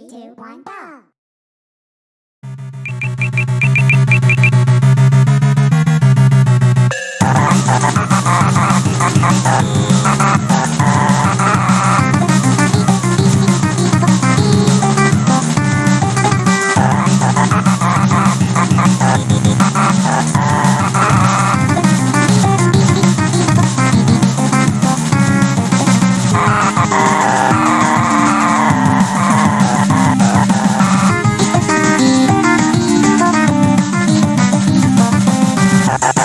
three, two, one, go!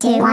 Do I